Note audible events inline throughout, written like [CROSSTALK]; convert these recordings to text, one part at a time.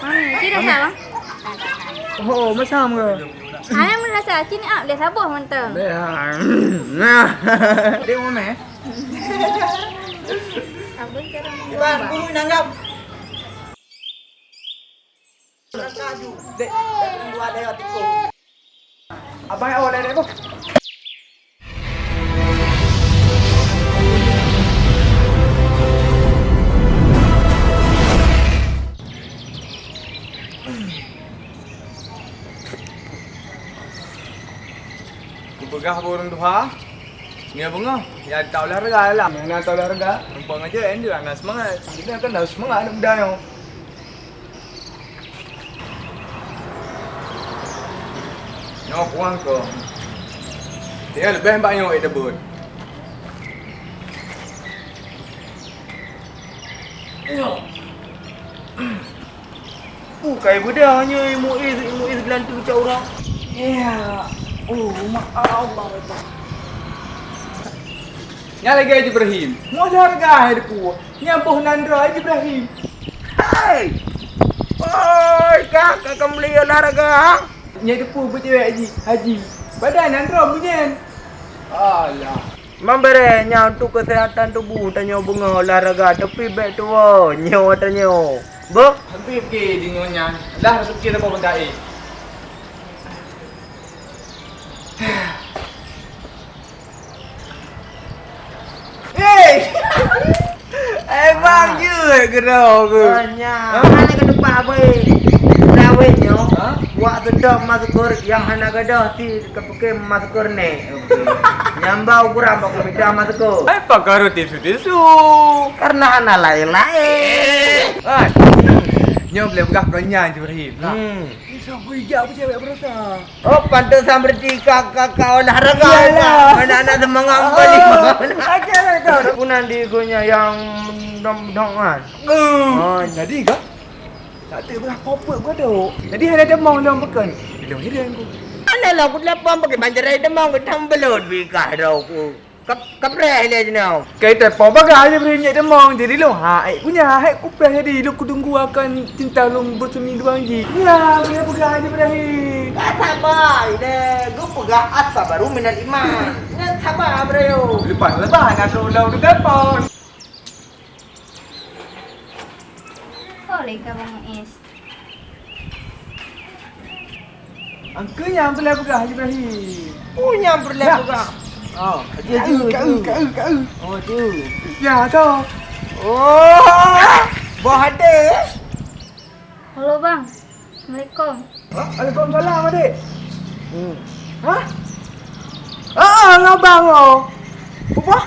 Mami, cik dah sah bang? Oh, macam ke? Ayah pun dah sah. Cik ni up dia sabar mantap. Nah. [LAUGHS] Dia mana eh? Apa sekarang? Bang, nanggap. Dek, dua. Abang awak ada apa? Aku begah burung duha. Ni bunga. Ya tak olahraga lah. Mana tak olahraga? Numpang aja kan dia nak semangat. Kita kan dah semangat nak muda yo. Nyok uang ko. Dia lebih banyak itu bun. Nyok. Oh, [CLEARS THROAT] kayak budak hanya MUIS, MUIS gelantu macam orang. Ya. Oh, Allah itu. Nya lagi Haji Ibrahim. Mau olahraga hidupku. Nyampuh Nandra Haji Ibrahim. Hai! Oi, kakak kamu beli olahraga? Nya depu betul Haji. Haji. Badan Nandra bunyian. Alah. Memberenya untuk kesehatan tubuh tanya bunga olahraga tepi baik tua. Nyo tanya. Bo, Hampir pergi di nyonya. Dah rasa fikir apa benda eh. Hey! Eh bang je gerau ke? banyak. Mana ke tempat apa? Lawin nyo. Ha? Buat sedap masuk yang hana gadah si kepeke masuk ni. Nyambau [LAUGHS] kurang pak minta masuk. Eh pakar tisu-tisu. Karena hana lain-lain. Hai. Nyo boleh begah kenyang je. Hmm. Bisa bijak apa cewek berasa. Oh, pantesan berarti kakak olahraga. Iyalah. Anak-anak semangat Ah, balik. Ajar kau. Punan di gunya yang dong-dongan. Oh, jadi kah? Tak ada berapa apa gua dok. Jadi ada demam dalam pekan. Bila hilang aku. Alah aku lapang pakai banjarai demam ke tambelot bikah dah aku. Kap kapreh dia jenau. Kita pun bagai aja berinyak demam. Jadi lo ha, eh punya hak kupeh jadi lo kudunggu akan cinta lo bersemi dua lagi. Ya, dia bagai aja berakhir. Sabar deh. Gue pegah asa baru minat iman. [LAUGHS] Nak sabar bro. Lepas lepas nak tu depan. Boleh ke bang Is? Angka yang boleh bagai Haji Ibrahim. Punya berlah Ya. Oh, Kau, kau, kau, kau. Oh, tu. Ya, tu. Oh, buah hati. Halo bang. Assalamualaikum. Ha? Waalaikumsalam adik. Hmm. Ha? Ah, ngabang oh. Apa?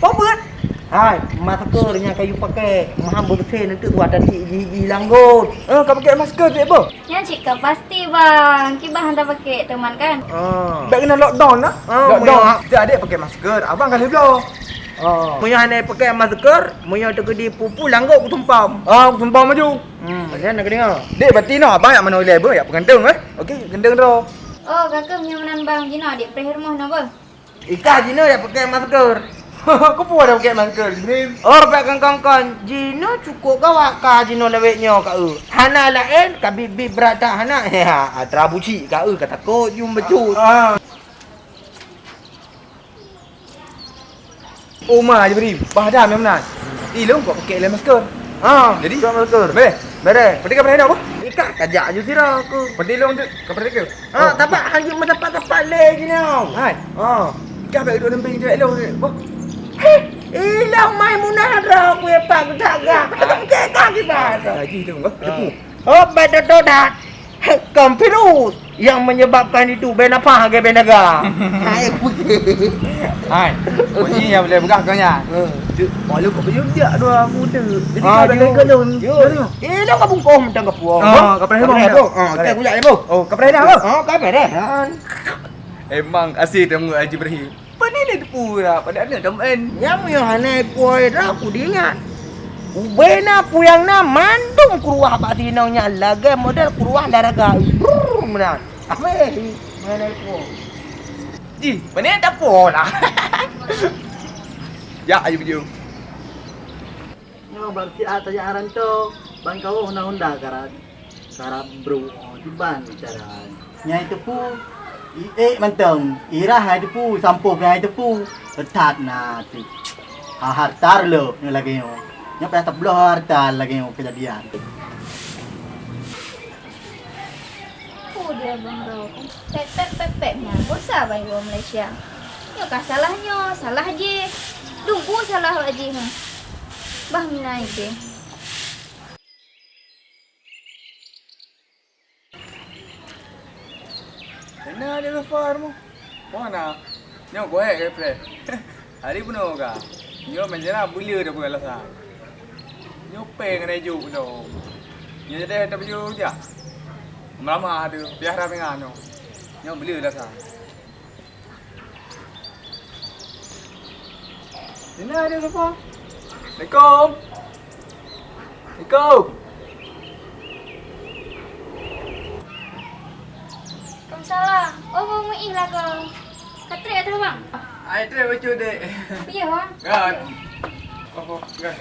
Apa buat? Hai, maskernya kayu pakai. Maha bersih nanti tu ada gigi langgut. Eh, kau pakai masker tak apa? Ya cik kau pasti bang. Kibah hantar pakai teman kan? Oh. Tak kena lockdown lah. Oh, lockdown. Kita adik pakai masker. Abang kali belah. Oh. Punya hanya pakai masker, punya terkedi pupu langgut ku tumpam. Ah, aku sumpah maju. Hmm, macam mana kena? Dek, berarti no, abang yang mana level ya pengendeng eh. Okey, gendeng dah. Oh kakak punya menan bang Jino adik perih rumah nak apa? Ika Jino dia pakai masker. [LAUGHS] Kau pun ada pakai masker ni. Oh, pakai kongkong. Jino cukup kau ka Jino leweknya ka e. Hana lain ka bibi berata hana. [LAUGHS] Ya, terabuci ka e ka takut jum becut. Ah. Oma je beri. Bahadah memang nak. Eh, lu kau pakai le masker. Ha, Jadi? pakai masker. Boleh? Bere. Berarti kau pernah apa? Ika kajak je sira aku. Berarti lu untuk kau pernah ke? Ha, tapak hang cuma tapak-tapak le Jino. Hai. Ha. Kau baik duduk lembing je lu. Apa? Ilang Maimunah dah aku ya pak jaga. Pakai kaki bahasa. Lagi tu kau. Depu. Oh, betul tu dah. Kompirus yang menyebabkan itu ben apa ke [LAUGHS] ben naga. Hai putih. Hai. Kau ni yang boleh begah kau nya. Malu kau pergi dia dua muda. Jadi kau dah kau. Eh, dah kau bungkong mentang kau puang. Oh, kau pernah Kau. Ha, kita kuyak ni, Bu. Oh, kau pernah apa? Oh, kau pernah. Emang asyik temu Haji Ibrahim. Pada ni lah. Pada ada teman. Yang yang hanai puai dah aku diingat. Ubena puyang na mandung kuruah pak tinau nya laga model kuruah laraga. Brrr, Menan. Apa eh? Mana puang? Ji, mana tak apa lah. [LAUGHS] ya, ayo video. Yang berarti atas jaran tu. ban kau honda-honda karat karat bro di ban cara nyai tepu i- eh mantong ira hai tepu sampo hai tepu tat na tu ha hartar lo ni lagi yo nya pa tablo hartar lagi yo kejadian Apa dia abang tu? Pep pep pep pepnya. Bosan abang ibu Malaysia. Ya kan salahnya, salah je. Dungku salah aje ha. Bah minai ke. Mana dia Zafar mu? Mana? Nyo go hai ke pre. Hari pun hoga. Nyo menjana bulia dah bukan lasa. Nyo pe ngai ju do. Nyo jadi tak baju je. Melama ada biar dah pengan nyo. Nyo bulia lasa. Mana dia Zafar? Assalamualaikum. Assalamualaikum. Waalaikumsalam. Oh, mau muih lah kau. Katrik atau bang? Ai tre baju dek. Iya bang. Kan. Oh, kan.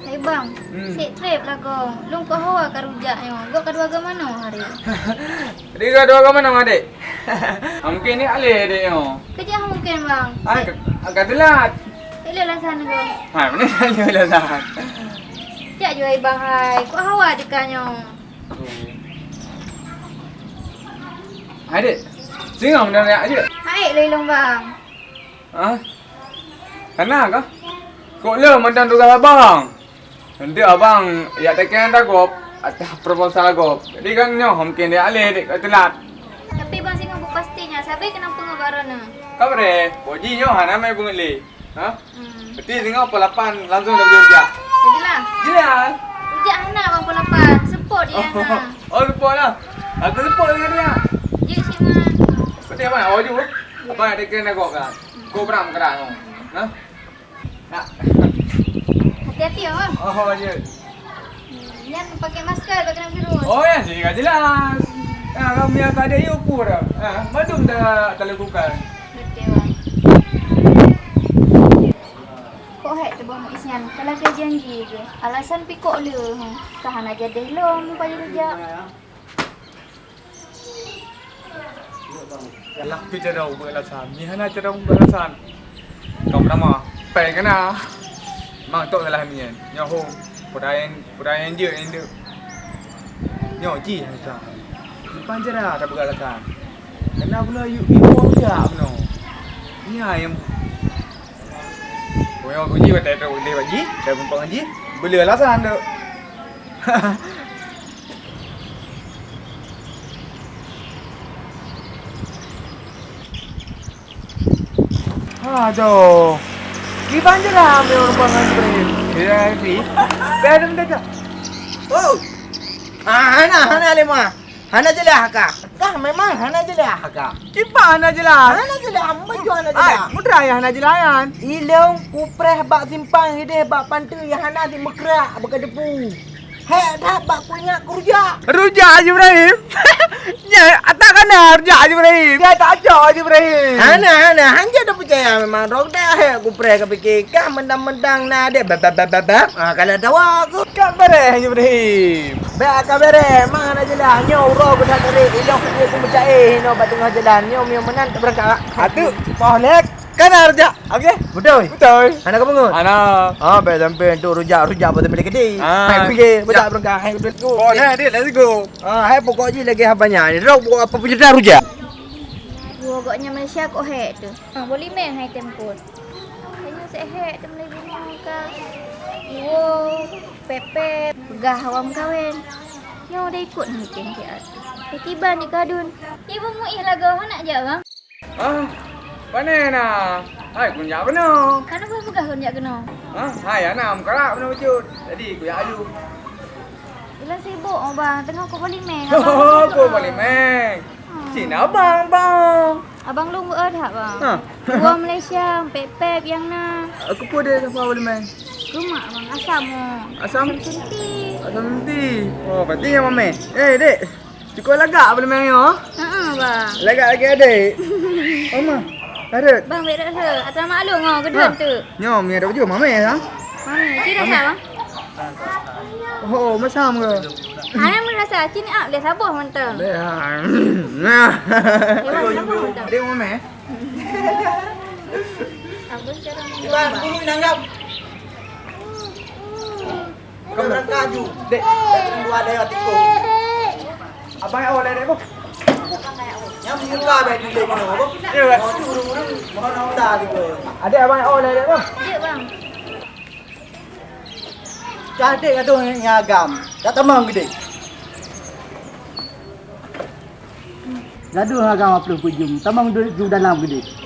Hai bang, Hmm. sik trip lah kau. Lung kau hawa ka rujaknya. Gua kedua ke mana hari? [LAUGHS] Dia kau dua kamu nama dek? Mungkin ni alih dek yo. Kerja mungkin bang. Ai, agak telat. Ilai lah sana kau. Ha, mana [LAUGHS] alih lah dah. Jak jual bang hai. Kau hawa dekatnya. Hai dek. Singa mana nak aje? Hai lelong bang. Ha? Kenapa kau? Kau le mantan tugas abang. Nanti abang ya tekan dah gop atas proposal gop. Jadi kan nyo mungkin dia alih dek kau telat. Tapi bang singa bu pastinya. Sabi kenapa ngabarana? Kau bre, boji nyo hana mai bungli. Ha? Hmm. Berarti singa pelapan langsung dah bekerja. Jelas. Rujak anak bang pukul 8. Support dia anak. Oh, lupa [LAUGHS] lah. Aku lupa dengan dia. Ya si man. Berarti apa? Oh, ju. Apa ada kena kau kan? Kau beram kerang kau. Ha? Nak. Hati-hati ya bang. Oh, je. Jangan pakai masker pakai kena virus. Oh, ya, sih kan jelas. Ha, kami yang tak ada you pun dah. Ha, madum dah tak lakukan. Betul bang. Kok hek tu bang isian. Kalau dia ke. Alasan pikok le. Ha. Tahan aja deh lo. Muka je rujak. Lah, tu cara beralasan. Ni hana cara beralasan. Kau pertama, pai kena. Mang tok salah ni kan. Nyaho. Pudayan, pudayan dia yang dia. Nyaho ji hasa. Depan je tak beralasan. Kena pula you you dia. Ni ayam. Kau yang kunci betul betul boleh bagi. Dah pun pengaji. Beli alasan tu. Aduh. [LAUGHS] Gimana je lah ambil orang pangan Ibrahim. Ya, ni. Dia tak. [LAUGHS] Oh. Ah, hana hana lima. Hana jelah kak. Kah memang hana jelah kak. Gimana je lah. Hana jelah, baju hana Ay, jelah. mudah ya nak jelayan. Ilong kupreh bak simpang hideh bak pantu yang hana di mekrak bak depu. Hek dah bak punya kerja. Rujak Haji Ibrahim. ya, tak kena rujak Haji Ibrahim. Dia tak ajak Haji Ibrahim. Hana hana hanja dah percaya memang rok dah hek kupreh ke fikir kah mendang-mendang na dek bab bab bab bab. Ah kalau tahu aku Kan beres Haji Ibrahim. Baik kabere, mang hana jelah nyo ro ku tak teri ilong dia ku percaya no tengah jalan nyo mio menan tak berangkat. Atu, pohnek kan rujak. Okey. Betul. Betul. Hana kau bangun? Ana. Ah, baik sampai tu rujak rujak pada milik kedai. Ah. Hai pergi, betak berangkat. Hai let's go. Pohnek dia let's go. Ah, hai pokok je lagi habanya. Ni rok buat apa punya dah rujak. Agaknya Malaysia kok hek tu. Ha, boleh meh hai tempur. Kayaknya saya hek tu mulai bunga ka. Iwo, pepe, gah awam kawen. Yo dah ikut mungkin dia. Tiba ni kadun. Ibu mu ih lagu nak bang. Ah. Mana nak? Hai, kun ya benar. Kan apa pegah kau nak kena? Ha, hai ana kerak benar wujud. Jadi ku ya alu. Bila sibuk oh bang, tengah kau boleh meh. Oh, ku boleh meng. Sini abang, bang. Abang lu buat tak bang? Ha. Dua [LAUGHS] Malaysia, pepep yang na. Aku pun ada siapa boleh meng. Rumah bang, asam. Asam. Asam nanti. Oh, berarti yang mame. Eh, dek. Cukup lagak boleh meng yo. Ha bang. Lagak lagi adik. [LAUGHS] Oma. Ada. Bang, baik dah ke? Atas maklum kau kedua Ha. tu. Nyo, mi ada baju mame ya. Mana? Cik rasa bang? Oh, macam ke? Ana mun rasa cik ni ah mentang. Nah. Memang sabar mentang. Dia mau meh? Abang cara Iwan, dulu nanggap. Kau berangkat ju. Dek, dua ada yang tiku. Abang yang oleh dek muka baik mana? Ya. Tu urung-urung, dah. Ada abang yang oleh dek bu. Dia bang. Cantik kata orang yang agam. Tak temang gede. Gaduh agam apa pun jum. Temang duduk dalam gede.